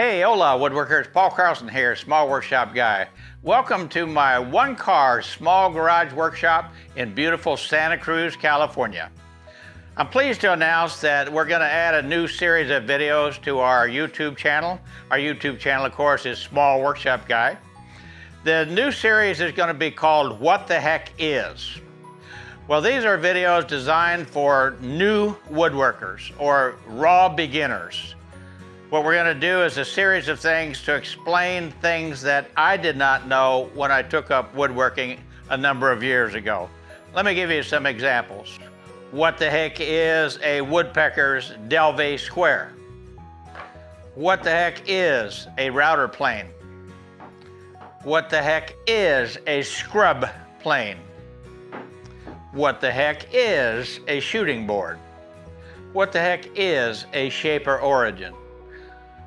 Hey, hola woodworkers, Paul Carlson here, Small Workshop Guy. Welcome to my one car small garage workshop in beautiful Santa Cruz, California. I'm pleased to announce that we're gonna add a new series of videos to our YouTube channel. Our YouTube channel, of course, is Small Workshop Guy. The new series is gonna be called What the Heck Is? Well, these are videos designed for new woodworkers or raw beginners. What we're gonna do is a series of things to explain things that I did not know when I took up woodworking a number of years ago. Let me give you some examples. What the heck is a woodpecker's Delvay square? What the heck is a router plane? What the heck is a scrub plane? What the heck is a shooting board? What the heck is a shaper origin?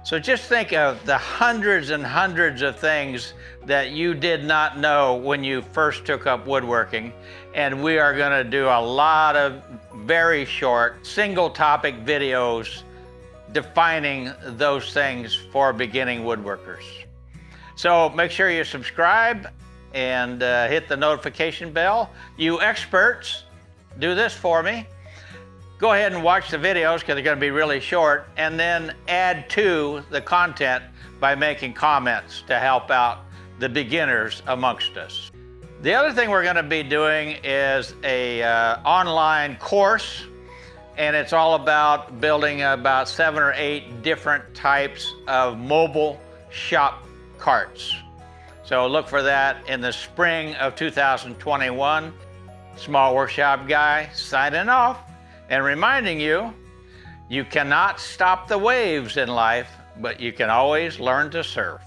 So just think of the hundreds and hundreds of things that you did not know when you first took up woodworking. And we are gonna do a lot of very short, single topic videos defining those things for beginning woodworkers. So make sure you subscribe and uh, hit the notification bell. You experts, do this for me go ahead and watch the videos because they're going to be really short and then add to the content by making comments to help out the beginners amongst us. The other thing we're going to be doing is a uh, online course and it's all about building about seven or eight different types of mobile shop carts. So look for that in the spring of 2021. Small Workshop Guy signing off and reminding you, you cannot stop the waves in life, but you can always learn to surf.